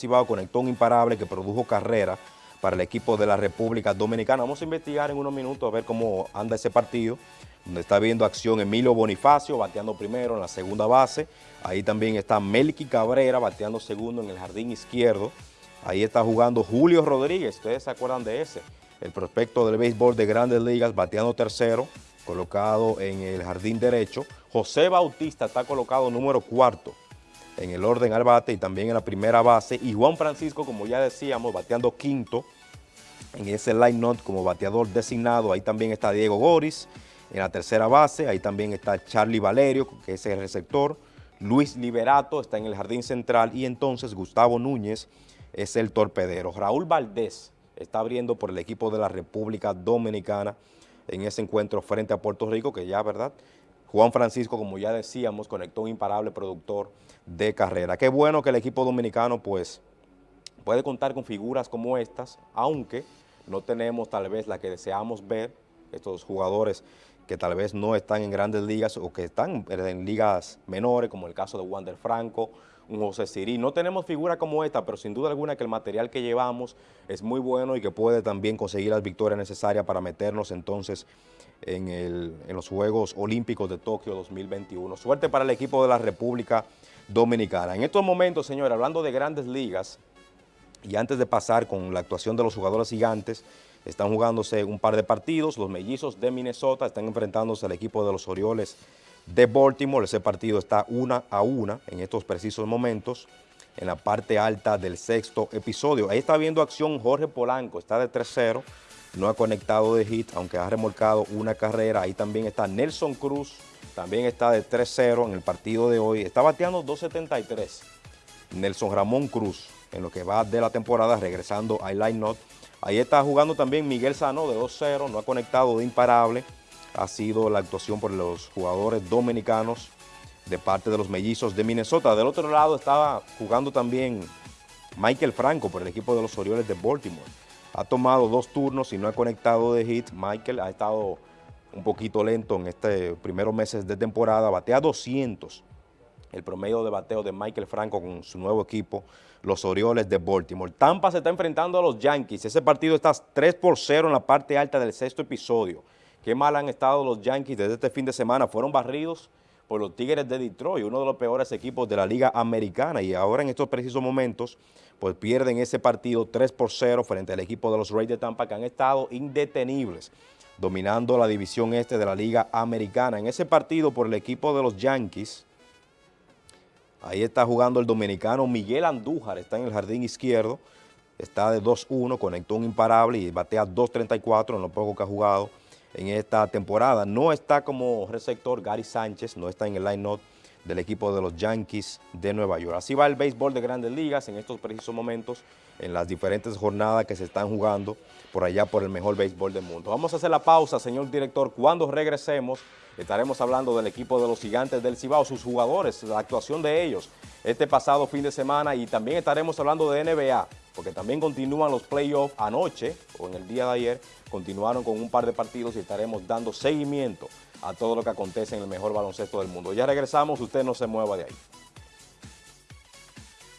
Cibao conectó un imparable que produjo carrera para el equipo de la República Dominicana. Vamos a investigar en unos minutos a ver cómo anda ese partido, donde está viendo acción Emilio Bonifacio, bateando primero en la segunda base. Ahí también está Melqui Cabrera, bateando segundo en el jardín izquierdo. Ahí está jugando Julio Rodríguez, ustedes se acuerdan de ese, el prospecto del béisbol de Grandes Ligas, bateando tercero, colocado en el jardín derecho. José Bautista está colocado número cuarto en el orden al bate y también en la primera base. Y Juan Francisco, como ya decíamos, bateando quinto en ese line-up como bateador designado. Ahí también está Diego Goris en la tercera base. Ahí también está Charlie Valerio, que es el receptor. Luis Liberato está en el jardín central y entonces Gustavo Núñez es el torpedero. Raúl Valdés está abriendo por el equipo de la República Dominicana en ese encuentro frente a Puerto Rico, que ya, ¿verdad?, Juan Francisco, como ya decíamos, conectó un imparable productor de carrera. Qué bueno que el equipo dominicano pues puede contar con figuras como estas, aunque no tenemos tal vez la que deseamos ver, estos jugadores que tal vez no están en grandes ligas o que están en ligas menores, como el caso de Wander Franco, José Sirí. No tenemos figuras como esta, pero sin duda alguna que el material que llevamos es muy bueno y que puede también conseguir las victorias necesarias para meternos entonces en, los Juegos Olímpicos de Tokio 2021. Suerte para el equipo de la República Dominicana. En estos momentos, señores, hablando de grandes ligas, y antes de pasar con la actuación de los jugadores gigantes, están jugándose un par de partidos. Los mellizos de Minnesota están enfrentándose al equipo de los Orioles de Baltimore. Ese partido está una a una en estos precisos momentos en la parte alta del sexto episodio. Ahí está viendo acción Jorge Polanco, está de 3-0 no ha conectado de hit, aunque ha remolcado una carrera. Ahí también está Nelson Cruz, también está de 3-0 en el partido de hoy. Está bateando 2.73. Nelson Ramón Cruz, en lo que va de la temporada, regresando a line not. Ahí está jugando también Miguel Sano de 2-0, no ha conectado de imparable. Ha sido la actuación por los jugadores dominicanos de parte de los mellizos de Minnesota. Del otro lado estaba jugando también Michael Franco por el equipo de los Orioles de Baltimore ha tomado dos turnos y no ha conectado de hit. Michael ha estado un poquito lento en estos primeros meses de temporada, batea 200 el promedio de bateo de Michael Franco con su nuevo equipo, los Orioles de Baltimore. Tampa se está enfrentando a los Yankees, ese partido está 3 por 0 en la parte alta del sexto episodio. Qué mal han estado los Yankees desde este fin de semana, fueron barridos por los Tigres de Detroit, uno de los peores equipos de la Liga Americana y ahora en estos precisos momentos pues pierden ese partido 3 por 0 frente al equipo de los Rays de Tampa que han estado indetenibles dominando la división este de la Liga Americana. En ese partido por el equipo de los Yankees, ahí está jugando el dominicano Miguel Andújar, está en el jardín izquierdo, está de 2-1, conectó un imparable y batea 2-34 en lo poco que ha jugado en esta temporada. No está como receptor Gary Sánchez, no está en el line-up del equipo de los Yankees de Nueva York. Así va el béisbol de grandes ligas en estos precisos momentos, en las diferentes jornadas que se están jugando por allá por el mejor béisbol del mundo. Vamos a hacer la pausa, señor director. Cuando regresemos, estaremos hablando del equipo de los gigantes del Cibao, sus jugadores, la actuación de ellos este pasado fin de semana y también estaremos hablando de NBA porque también continúan los playoffs anoche o en el día de ayer, continuaron con un par de partidos y estaremos dando seguimiento a todo lo que acontece en el mejor baloncesto del mundo. Ya regresamos, usted no se mueva de ahí.